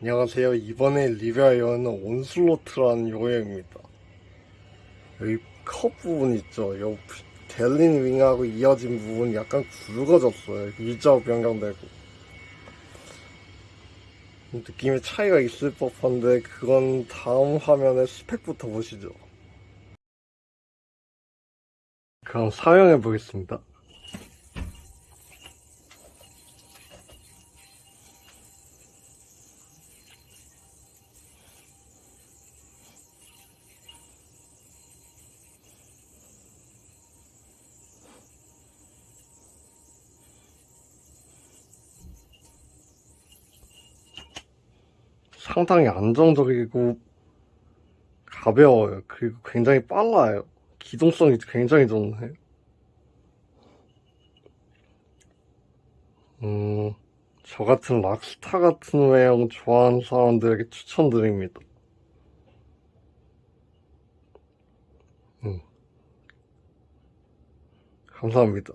안녕하세요. 이번에 리뷰할 요는 온슬로트라는 요형입니다. 여기 컵 부분 있죠? 요 델린 윙하고 이어진 부분 약간 굵어졌어요. 일자로 변경되고. 느낌의 차이가 있을 법한데 그건 다음 화면의 스펙부터 보시죠. 그럼 사용해 보겠습니다. 상당히 안정적이고 가벼워요. 그리고 굉장히 빨라요. 기동성이 굉장히 좋네요. 음, 저 같은 락스타 같은 외형 좋아하는 사람들에게 추천드립니다. 음, 감사합니다.